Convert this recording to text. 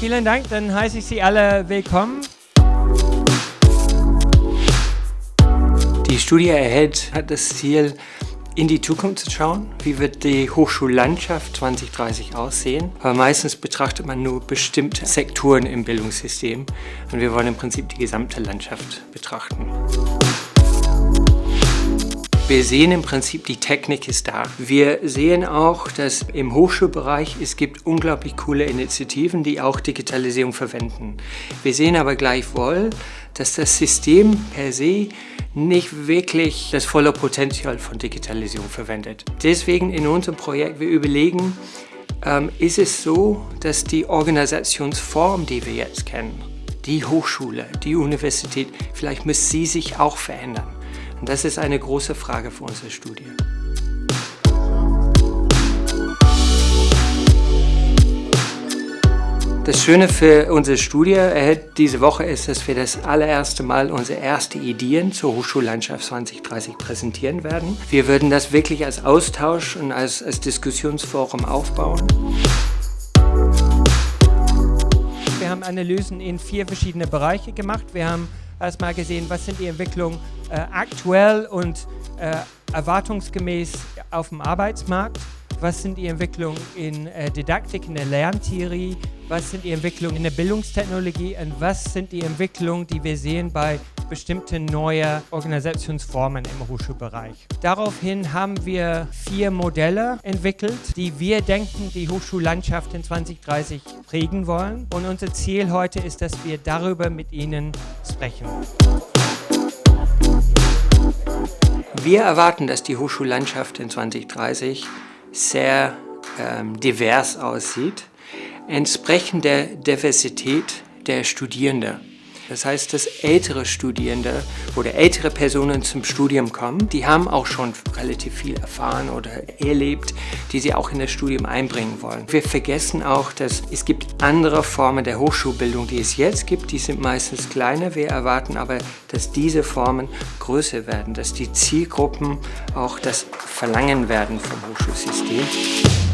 vielen Dank. Dann heiße ich Sie alle willkommen. Die Studie AHEAD hat das Ziel, in die Zukunft zu schauen. Wie wird die Hochschullandschaft 2030 aussehen? Aber meistens betrachtet man nur bestimmte Sektoren im Bildungssystem und wir wollen im Prinzip die gesamte Landschaft betrachten. Wir sehen im Prinzip, die Technik ist da. Wir sehen auch, dass im Hochschulbereich es gibt unglaublich coole Initiativen, die auch Digitalisierung verwenden. Wir sehen aber gleichwohl, dass das System per se nicht wirklich das volle Potenzial von Digitalisierung verwendet. Deswegen in unserem Projekt, wir überlegen, ähm, ist es so, dass die Organisationsform, die wir jetzt kennen, die Hochschule, die Universität, vielleicht muss sie sich auch verändern. Und das ist eine große Frage für unsere Studie. Das Schöne für unsere Studie diese Woche ist, dass wir das allererste Mal unsere ersten Ideen zur Hochschullandschaft 2030 präsentieren werden. Wir würden das wirklich als Austausch und als, als Diskussionsforum aufbauen. Wir haben Analysen in vier verschiedene Bereiche gemacht. Wir haben erstmal gesehen, was sind die Entwicklungen äh, aktuell und äh, erwartungsgemäß auf dem Arbeitsmarkt. Was sind die Entwicklungen in äh, Didaktik, in der Lerntheorie? Was sind die Entwicklungen in der Bildungstechnologie? Und was sind die Entwicklungen, die wir sehen bei bestimmten neuen Organisationsformen im Hochschulbereich? Daraufhin haben wir vier Modelle entwickelt, die wir denken, die Hochschullandschaft in 2030 prägen wollen. Und unser Ziel heute ist, dass wir darüber mit Ihnen sprechen. Wir erwarten, dass die Hochschullandschaft in 2030 sehr ähm, divers aussieht, entsprechend der Diversität der Studierenden. Das heißt, dass ältere Studierende oder ältere Personen zum Studium kommen, die haben auch schon relativ viel erfahren oder erlebt, die sie auch in das Studium einbringen wollen. Wir vergessen auch, dass es gibt andere Formen der Hochschulbildung, die es jetzt gibt, die sind meistens kleiner. Wir erwarten aber, dass diese Formen größer werden, dass die Zielgruppen auch das verlangen werden vom Hochschulsystem.